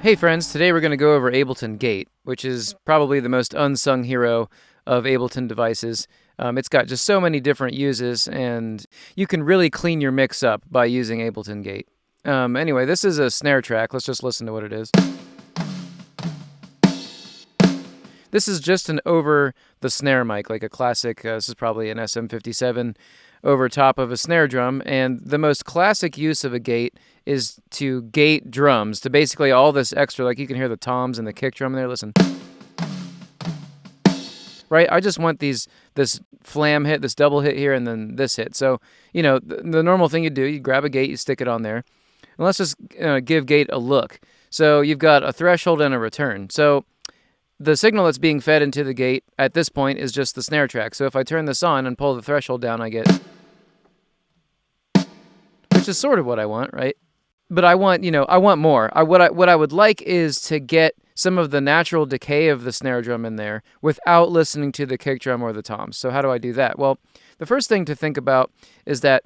Hey friends, today we're going to go over Ableton Gate, which is probably the most unsung hero of Ableton devices. Um, it's got just so many different uses, and you can really clean your mix up by using Ableton Gate. Um, anyway, this is a snare track. Let's just listen to what it is. This is just an over the snare mic, like a classic. Uh, this is probably an SM57 over top of a snare drum. And the most classic use of a gate is to gate drums to basically all this extra, like you can hear the toms and the kick drum there. Listen. Right? I just want these this flam hit, this double hit here, and then this hit. So, you know, the, the normal thing you do, you grab a gate, you stick it on there. And let's just uh, give gate a look. So you've got a threshold and a return. So the signal that's being fed into the gate at this point is just the snare track. So if I turn this on and pull the threshold down, I get, which is sort of what I want, right? But I want, you know, I want more. I what I what I would like is to get some of the natural decay of the snare drum in there without listening to the kick drum or the toms. So how do I do that? Well, the first thing to think about is that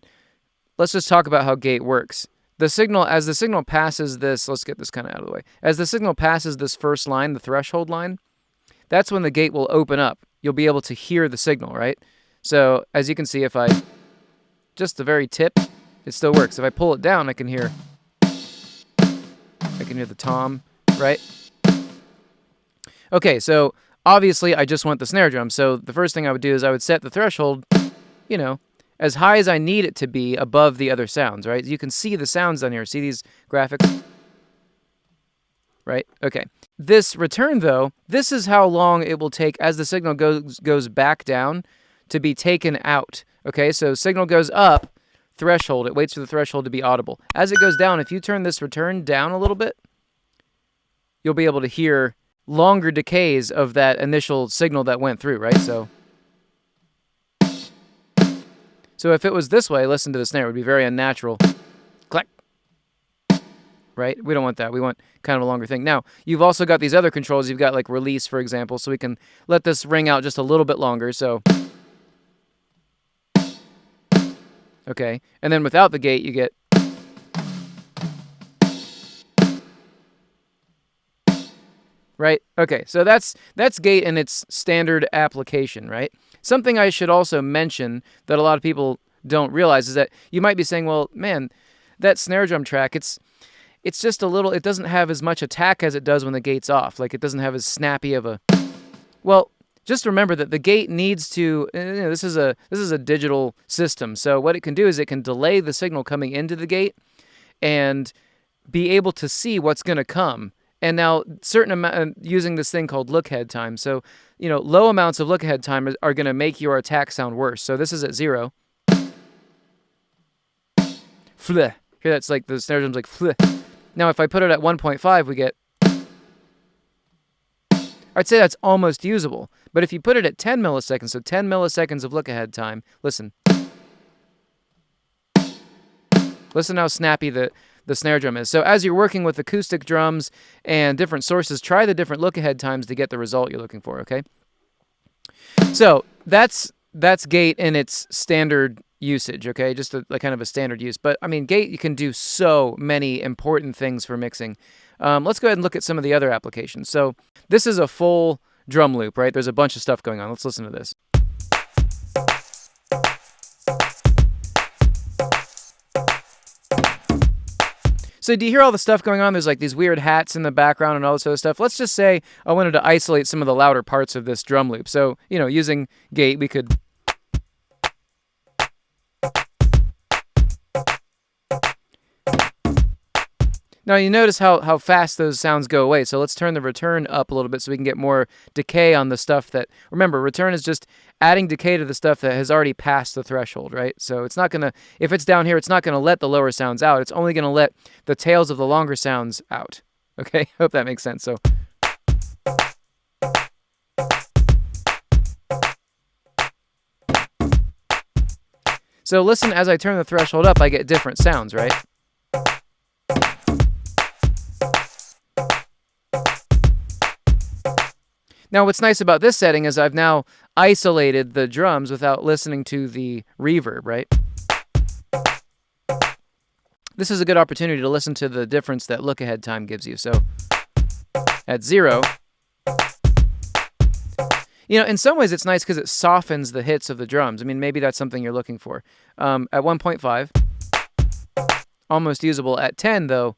let's just talk about how gate works the signal as the signal passes this let's get this kind of out of the way. As the signal passes this first line the threshold line that's when the gate will open up. You'll be able to hear the signal right? So as you can see if i just the very tip it still works. If i pull it down i can hear i can hear the tom right? Okay so obviously i just want the snare drum. So the first thing i would do is i would set the threshold you know as high as I need it to be above the other sounds, right? You can see the sounds down here. See these graphics? Right? Okay. This return, though, this is how long it will take as the signal goes, goes back down to be taken out. Okay, so signal goes up, threshold, it waits for the threshold to be audible. As it goes down, if you turn this return down a little bit, you'll be able to hear longer decays of that initial signal that went through, right? So so if it was this way, listen to the snare, it would be very unnatural. Clack. Right? We don't want that. We want kind of a longer thing. Now, you've also got these other controls. You've got like release, for example, so we can let this ring out just a little bit longer. So, okay. And then without the gate, you get right? Okay, so that's that's gate in its standard application, right? Something I should also mention that a lot of people don't realize is that you might be saying, well, man, that snare drum track, it's it's just a little it doesn't have as much attack as it does when the gate's off. Like it doesn't have as snappy of a Well, just remember that the gate needs to you know, this is a this is a digital system. So what it can do is it can delay the signal coming into the gate and be able to see what's going to come and now certain amount uh, using this thing called look ahead time. So, you know, low amounts of look ahead time are, are going to make your attack sound worse. So this is at zero. Fleh. Here that's like the snare drum's like fleh. Now if I put it at 1.5, we get. I'd say that's almost usable. But if you put it at 10 milliseconds, so 10 milliseconds of look ahead time, listen. Listen how snappy the the snare drum is. So as you're working with acoustic drums and different sources, try the different look ahead times to get the result you're looking for, okay? So that's that's gate in its standard usage, okay? Just a, kind of a standard use. But I mean, gate you can do so many important things for mixing. Um, let's go ahead and look at some of the other applications. So this is a full drum loop, right? There's a bunch of stuff going on. Let's listen to this. So do you hear all the stuff going on? There's like these weird hats in the background and all this other stuff. Let's just say I wanted to isolate some of the louder parts of this drum loop. So, you know, using gate, we could Now you notice how, how fast those sounds go away. So let's turn the return up a little bit so we can get more decay on the stuff that, remember, return is just adding decay to the stuff that has already passed the threshold, right? So it's not going to, if it's down here, it's not going to let the lower sounds out. It's only going to let the tails of the longer sounds out. Okay, hope that makes sense. So. So listen, as I turn the threshold up, I get different sounds, right? Now, what's nice about this setting is I've now isolated the drums without listening to the reverb, right? This is a good opportunity to listen to the difference that look ahead time gives you. So at zero, you know, in some ways it's nice because it softens the hits of the drums. I mean, maybe that's something you're looking for. Um, at 1.5, almost usable. At 10, though,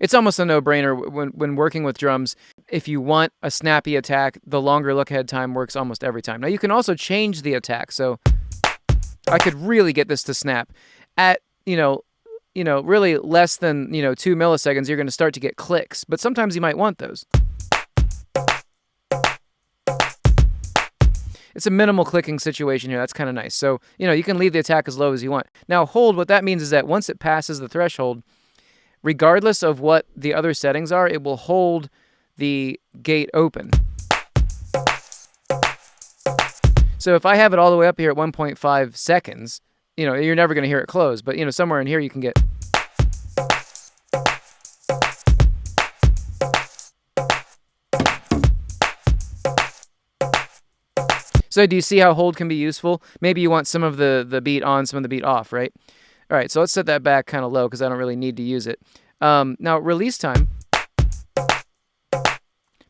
it's almost a no-brainer when when working with drums. If you want a snappy attack, the longer look ahead time works almost every time. Now you can also change the attack, so I could really get this to snap at you know you know really less than you know two milliseconds. You're going to start to get clicks, but sometimes you might want those. It's a minimal clicking situation here. That's kind of nice. So, you know, you can leave the attack as low as you want. Now, hold, what that means is that once it passes the threshold, regardless of what the other settings are, it will hold the gate open. So if I have it all the way up here at 1.5 seconds, you know, you're never going to hear it close, but you know, somewhere in here you can get So do you see how hold can be useful? Maybe you want some of the, the beat on, some of the beat off, right? All right, so let's set that back kind of low because I don't really need to use it. Um, now, release time.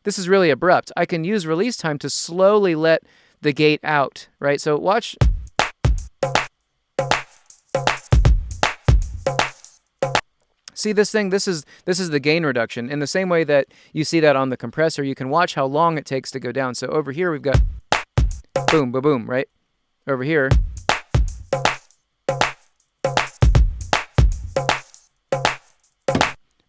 This is really abrupt. I can use release time to slowly let the gate out, right? So watch. See this thing? This is this is the gain reduction. In the same way that you see that on the compressor, you can watch how long it takes to go down. So over here we've got boom, boom, boom, right? Over here.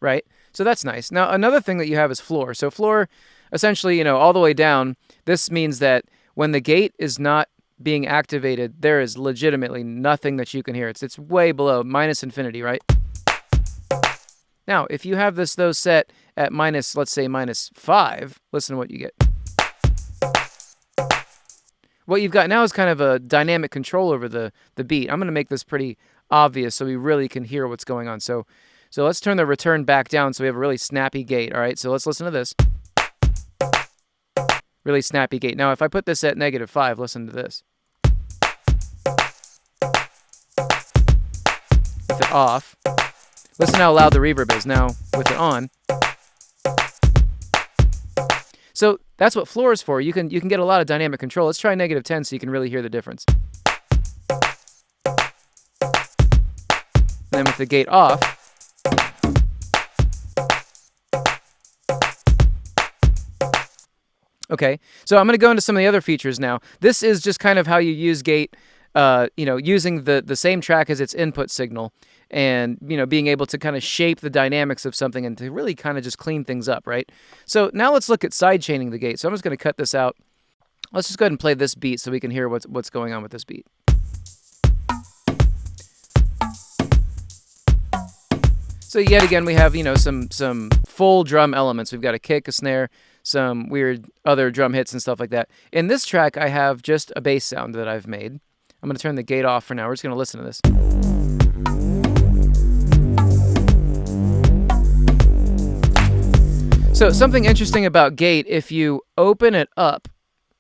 Right? So that's nice. Now, another thing that you have is floor. So floor, essentially, you know, all the way down, this means that when the gate is not being activated, there is legitimately nothing that you can hear. It's, it's way below, minus infinity, right? Now, if you have this, though, set at minus, let's say, minus 5, listen to what you get what you've got now is kind of a dynamic control over the, the beat. I'm going to make this pretty obvious so we really can hear what's going on. So, so let's turn the return back down so we have a really snappy gate. All right, so let's listen to this. Really snappy gate. Now, if I put this at negative 5, listen to this. With it off. Listen how loud the reverb is. Now, with it on. So that's what floor is for. You can you can get a lot of dynamic control. Let's try negative 10 so you can really hear the difference. And then with the gate off, Okay, so I'm going to go into some of the other features now. This is just kind of how you use gate, uh, you know, using the, the same track as its input signal and you know being able to kind of shape the dynamics of something and to really kind of just clean things up, right? So now let's look at side chaining the gate. So I'm just going to cut this out. Let's just go ahead and play this beat so we can hear what's what's going on with this beat. So yet again, we have you know some some full drum elements. We've got a kick, a snare, some weird other drum hits and stuff like that. In this track, I have just a bass sound that I've made. I'm going to turn the gate off for now. We're just going to listen to this. So something interesting about gate, if you open it up,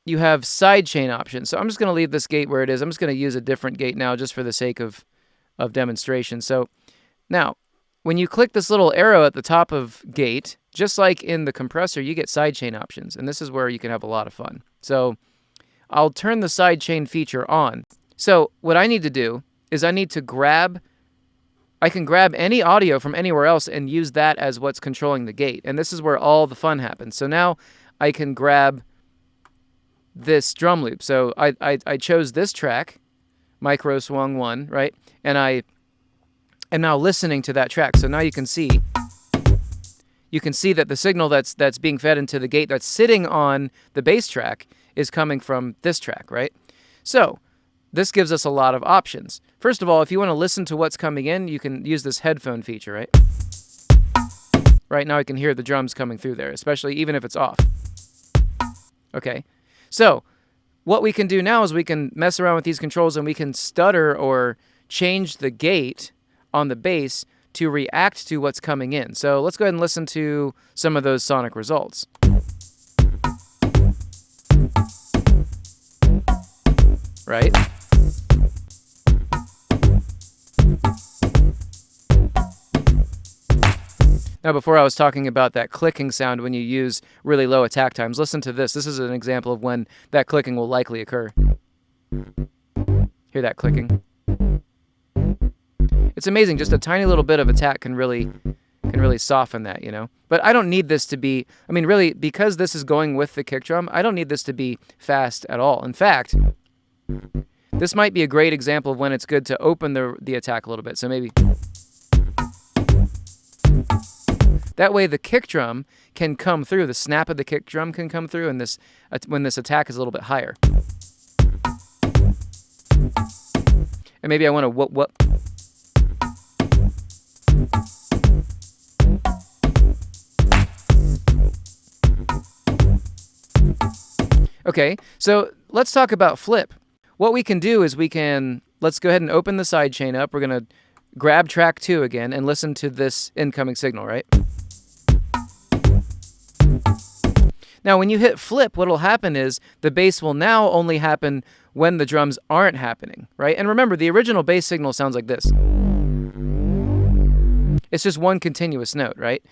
you have sidechain options. So I'm just going to leave this gate where it is. I'm just going to use a different gate now just for the sake of, of demonstration. So now, when you click this little arrow at the top of gate, just like in the compressor, you get sidechain options. And this is where you can have a lot of fun. So I'll turn the sidechain feature on. So what I need to do is I need to grab I can grab any audio from anywhere else and use that as what's controlling the gate. And this is where all the fun happens. So now I can grab this drum loop. So I, I, I chose this track, Micro Swung 1, right? And I am now listening to that track. So now you can see you can see that the signal that's that's being fed into the gate that's sitting on the bass track is coming from this track, right? So this gives us a lot of options. First of all, if you want to listen to what's coming in, you can use this headphone feature, right? Right now I can hear the drums coming through there, especially even if it's off. Okay, so what we can do now is we can mess around with these controls and we can stutter or change the gate on the bass to react to what's coming in. So let's go ahead and listen to some of those sonic results. Right? Now, before I was talking about that clicking sound when you use really low attack times, listen to this. This is an example of when that clicking will likely occur. Hear that clicking? It's amazing. Just a mm. tiny little bit of attack can really can really soften that, you know. But I don't need this to be. I mean, really, because this is going with the kick drum, I don't need this to be fast at all. In fact, this might be a great example of when it's good to open the the attack a little bit. So maybe. That way, the kick drum can come through. The snap of the kick drum can come through, and this when this attack is a little bit higher. And maybe I want to what what. Okay, so let's talk about flip. What we can do is we can let's go ahead and open the side chain up. We're gonna grab track two again and listen to this incoming signal, right? Now, when you hit flip, what will happen is the bass will now only happen when the drums aren't happening, right? And remember, the original bass signal sounds like this. It's just one continuous note, right?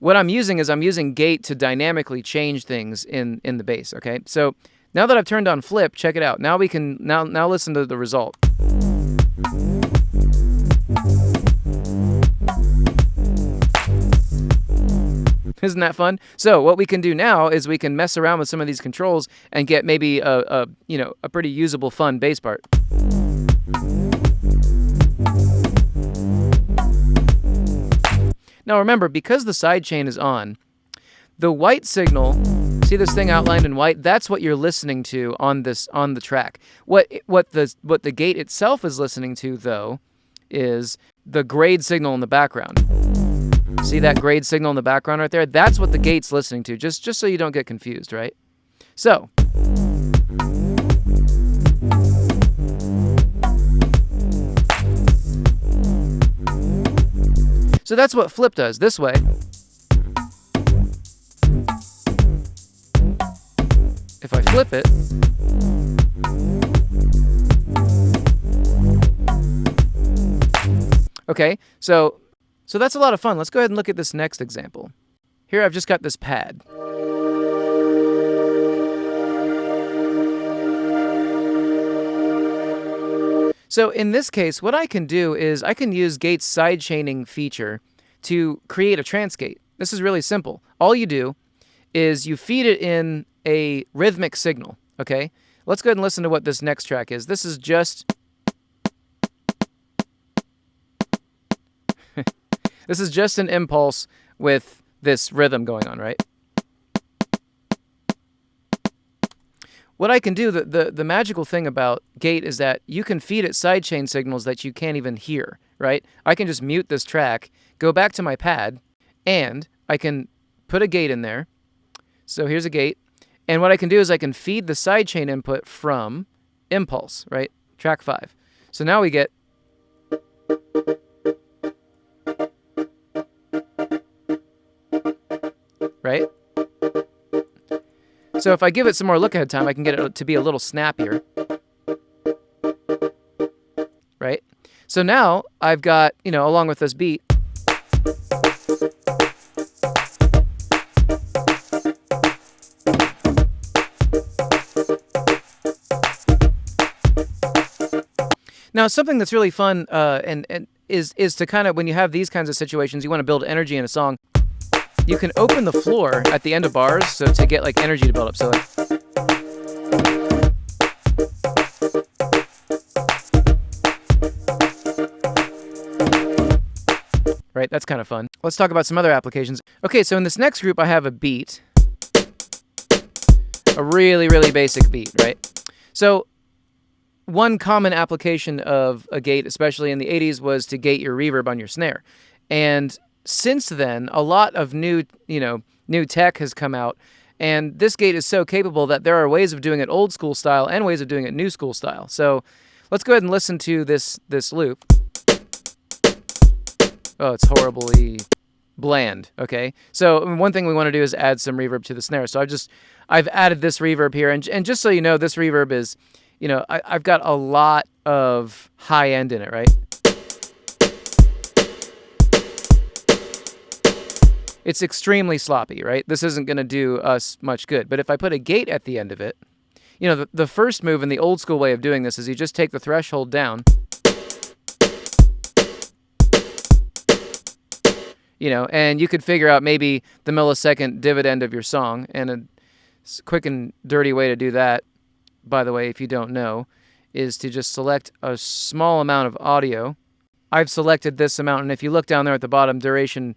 What I'm using is I'm using gate to dynamically change things in, in the bass, okay? So now that I've turned on flip, check it out. Now we can, now, now listen to the result. Isn't that fun? So what we can do now is we can mess around with some of these controls and get maybe a, a you know a pretty usable, fun bass part. Now remember, because the sidechain is on, the white signal, see this thing outlined in white? That's what you're listening to on this on the track. What what the what the gate itself is listening to though is the grade signal in the background. See that grade signal in the background right there? That's what the gate's listening to, just, just so you don't get confused, right? So, So that's what flip does this way. If I flip it, okay, so so that's a lot of fun. Let's go ahead and look at this next example. Here I've just got this pad. So in this case, what I can do is I can use Gate's sidechaining feature to create a trance gate. This is really simple. All you do is you feed it in a rhythmic signal, okay? Let's go ahead and listen to what this next track is. This is just This is just an impulse with this rhythm going on, right? What I can do, the, the, the magical thing about Gate is that you can feed it sidechain signals that you can't even hear, right? I can just mute this track, go back to my pad, and I can put a gate in there. So here's a gate. And what I can do is I can feed the sidechain input from impulse, right? Track five. So now we get right? So if I give it some more look ahead time, I can get it to be a little snappier. Right? So now I've got, you know, along with this beat, Now, something that's really fun uh, and, and is is to kind of when you have these kinds of situations, you want to build energy in a song. You can open the floor at the end of bars so to get like energy to build up. So like Right, that's kind of fun. Let's talk about some other applications. Okay, so in this next group I have a beat. A really, really basic beat, right? So one common application of a gate, especially in the 80s, was to gate your reverb on your snare. And since then, a lot of new, you know, new tech has come out, and this gate is so capable that there are ways of doing it old school style and ways of doing it new school style. So let's go ahead and listen to this this loop. Oh, it's horribly bland. Okay, so one thing we want to do is add some reverb to the snare. So I've just I've added this reverb here, and and just so you know, this reverb is, you know, I, I've got a lot of high end in it, right? It's extremely sloppy, right? This isn't going to do us much good. But if I put a gate at the end of it, you know, the, the first move in the old school way of doing this is you just take the threshold down. You know, and you could figure out maybe the millisecond dividend of your song. And a quick and dirty way to do that, by the way, if you don't know, is to just select a small amount of audio. I've selected this amount, and if you look down there at the bottom, duration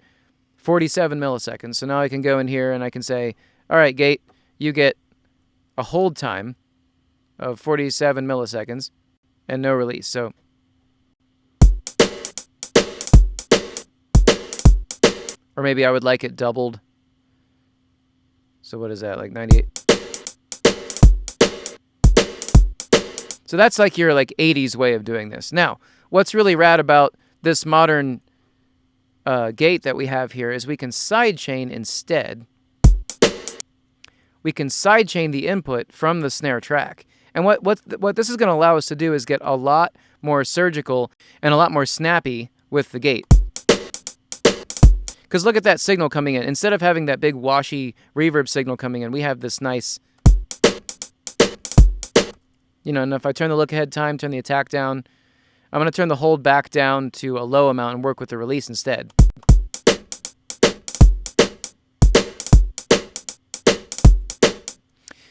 47 milliseconds. So now I can go in here and I can say, all right, gate, you get a hold time of 47 milliseconds and no release. So or maybe I would like it doubled. So what is that? Like 98 So that's like your like 80s way of doing this. Now, what's really rad about this modern uh, gate that we have here is we can sidechain instead. We can sidechain the input from the snare track. And what, what, what this is going to allow us to do is get a lot more surgical and a lot more snappy with the gate. Because look at that signal coming in. Instead of having that big washy reverb signal coming in, we have this nice, you know, and if I turn the look ahead time, turn the attack down, I'm going to turn the hold back down to a low amount and work with the release instead.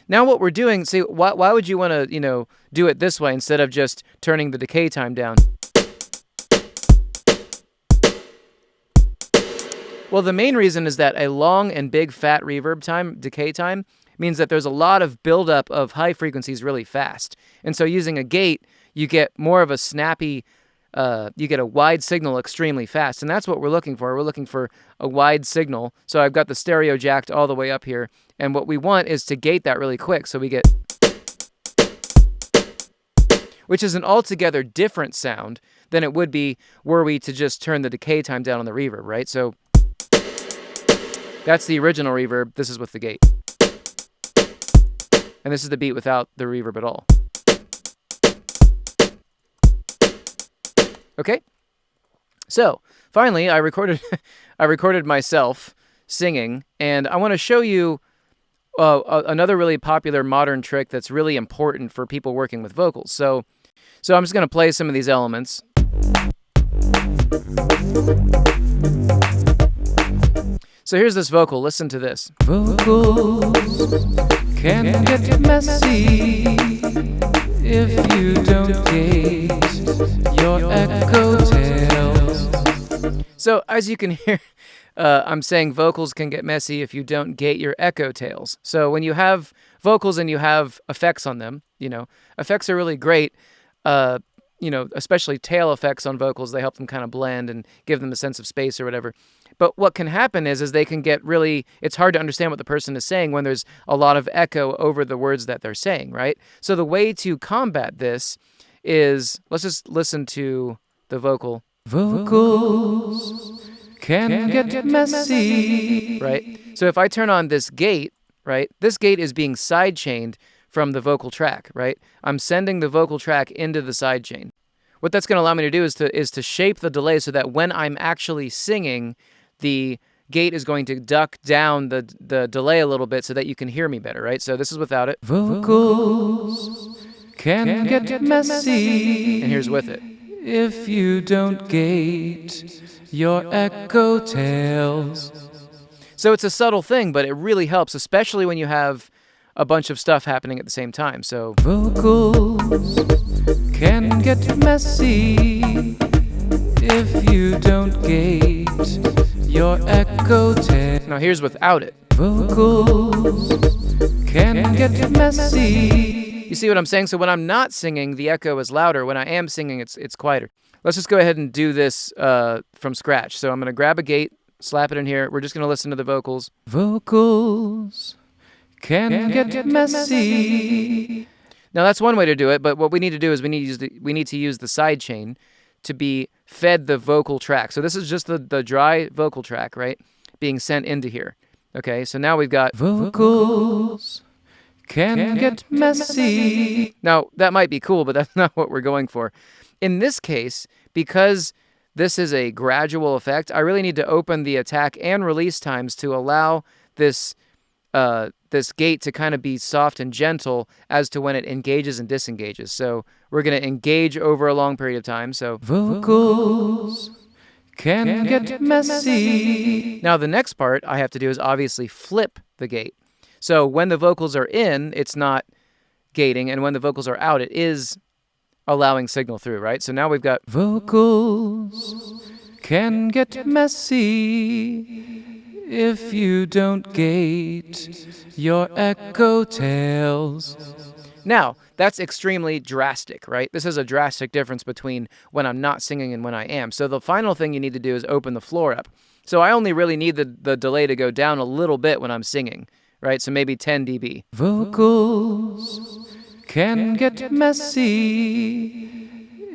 Now what we're doing, see, why, why would you want to, you know, do it this way instead of just turning the decay time down? Well, the main reason is that a long and big fat reverb time, decay time, means that there's a lot of buildup of high frequencies really fast. And so using a gate you get more of a snappy, uh, you get a wide signal extremely fast. And that's what we're looking for. We're looking for a wide signal. So I've got the stereo jacked all the way up here. And what we want is to gate that really quick. So we get, which is an altogether different sound than it would be were we to just turn the decay time down on the reverb, right? So that's the original reverb. This is with the gate. And this is the beat without the reverb at all. Okay? So, finally, I recorded I recorded myself singing and I want to show you uh, another really popular modern trick that's really important for people working with vocals. So, so I'm just going to play some of these elements. So here's this vocal. Listen to this. Vocals can get messy if you don't gate your echo tails. So as you can hear, uh, I'm saying vocals can get messy if you don't gate your echo tails. So when you have vocals and you have effects on them, you know, effects are really great. Uh, you know, especially tail effects on vocals, they help them kind of blend and give them a sense of space or whatever. But what can happen is, is they can get really, it's hard to understand what the person is saying when there's a lot of echo over the words that they're saying, right? So the way to combat this is, let's just listen to the vocal. Vocals can get messy, right? So if I turn on this gate, right, this gate is being sidechained from the vocal track, right? I'm sending the vocal track into the sidechain. What that's going to allow me to do is to is to shape the delay so that when I'm actually singing, the gate is going to duck down the the delay a little bit so that you can hear me better, right? So this is without it. Vocals can, can get, get messy. And here's with it. If you don't gate your echo tails. So it's a subtle thing, but it really helps, especially when you have a bunch of stuff happening at the same time. So vocals can get messy if you don't gate your echo. Now here's without it. Vocals can get messy. You see what I'm saying? So when I'm not singing, the echo is louder. When I am singing, it's it's quieter. Let's just go ahead and do this uh, from scratch. So I'm going to grab a gate, slap it in here. We're just going to listen to the vocals. Vocals can, can get, get messy. Now that's one way to do it, but what we need to do is we need to use the, we need to use the side chain to be fed the vocal track. So this is just the, the dry vocal track, right? Being sent into here. Okay, so now we've got vocals can, can get messy. Now, that might be cool, but that's not what we're going for. In this case, because this is a gradual effect. I really need to open the attack and release times to allow this uh, this gate to kind of be soft and gentle as to when it engages and disengages. So we're going to engage over a long period of time. So vocals can get messy. Now the next part I have to do is obviously flip the gate. So when the vocals are in, it's not gating, and when the vocals are out, it is allowing signal through, right? So now we've got vocals can get messy if you don't gate your echo tails. Now, that's extremely drastic, right? This is a drastic difference between when I'm not singing and when I am. So the final thing you need to do is open the floor up. So I only really need the, the delay to go down a little bit when I'm singing, right? So maybe 10 dB. Vocals can get messy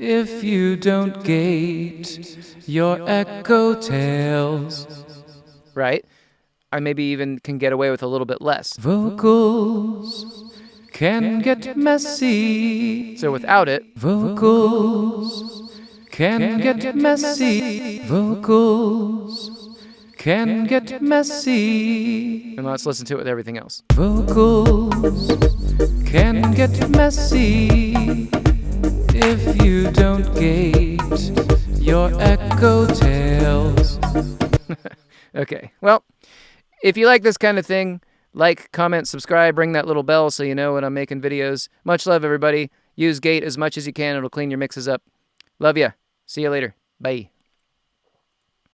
if you don't gate your echo tails. Right? I maybe even can get away with a little bit less. Vocals can get messy. So without it, vocals can get messy. Vocals can get messy. And let's listen to it with everything else. Vocals can get messy if you don't gate your echo tails. okay, well, if you like this kind of thing, like, comment, subscribe, ring that little bell so you know when I'm making videos. Much love, everybody. Use Gate as much as you can. It'll clean your mixes up. Love ya. See you later. Bye.